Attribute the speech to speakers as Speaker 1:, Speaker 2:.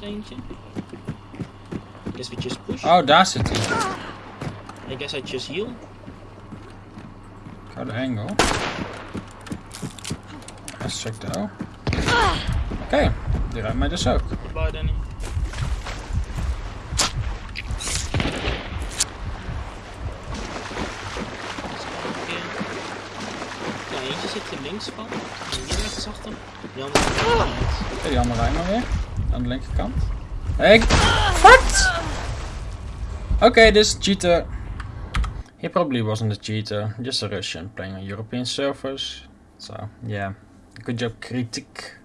Speaker 1: eentje. Guess we just push.
Speaker 2: Oh, daar zit hij.
Speaker 1: I guess I just heal.
Speaker 2: Hou de angle. Let's check the O. Oké, die ruimt mij dus ook.
Speaker 1: Goodbye Danny. Ja, eentje zit er links van. En hier rechts achter. Die andere.
Speaker 2: Oké, die andere ruimt maar weer. Aan de linkerkant. Hey, what? Okay, this cheater. He probably wasn't a cheater, just a Russian playing on European servers. So, yeah. Good job, critic.